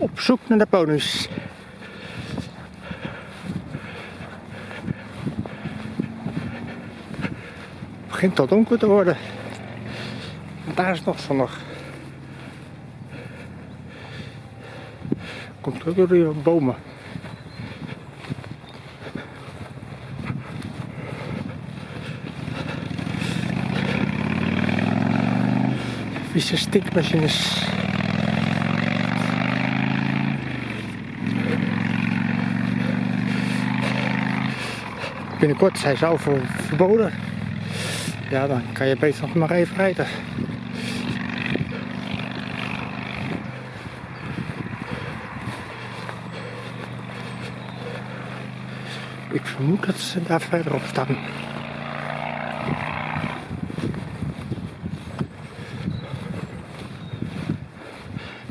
Op zoek naar de ponies. Het begint al donker te worden. En daar is nog zonnig. Komt ook door die bomen. Vieze stinkmachines. Binnenkort zijn ze al ver- verboden. Ja, dan kan je beter nog maar even rijden. Ik vermoed dat ze daar verderop staan.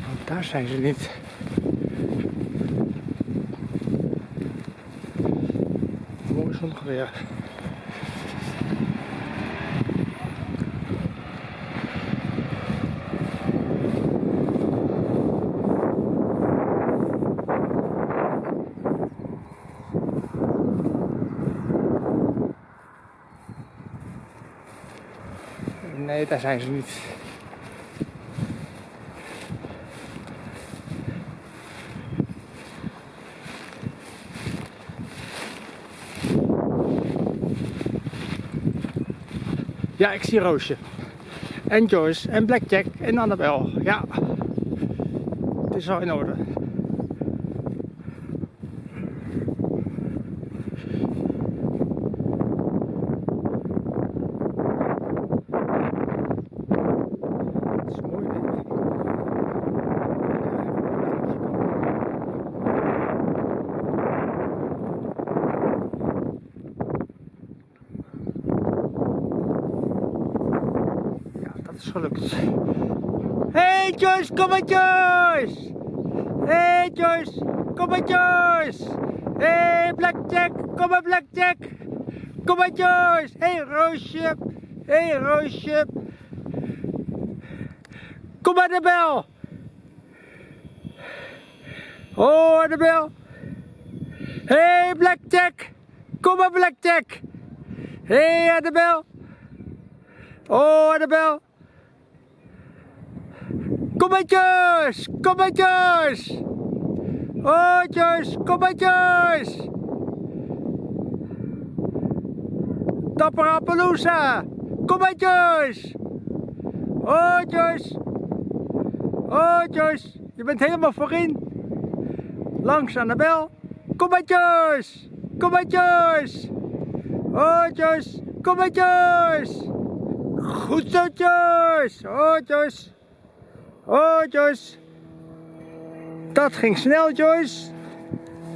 Want daar zijn ze niet. Zonnig weer. Nee, daar zijn ze niet. Ja, ik zie Roosje. En Joyce en Blackjack en Annabel. Ja. Het is al in orde. Dat is gelukt. Hey Joyce, kom maar Joyce! Hey Joyce, kom maar Joyce! Hey Blackjack, kom maar Blackjack! Kom maar Joyce! Hey Roosje! Hey Roosje! Kom maar de bel! Oh, de bel! Hey Blackjack! Kom maar Blackjack! Hey Annabel! Oh, Annabel! Kom maar Joyce! Kom maar Joyce! Oh Joyce, kom maar Joyce! Dapper Appaloosa! Kom maar Joyce! Oh Joyce! Oh Joyce, je bent helemaal voorin! Langs Annabel! Kom maar Joyce! Kom maar Joyce! Oh Joyce, kom maar Joyce! Goed zo Joyce! Oh Joyce! Dat ging snel Joyce!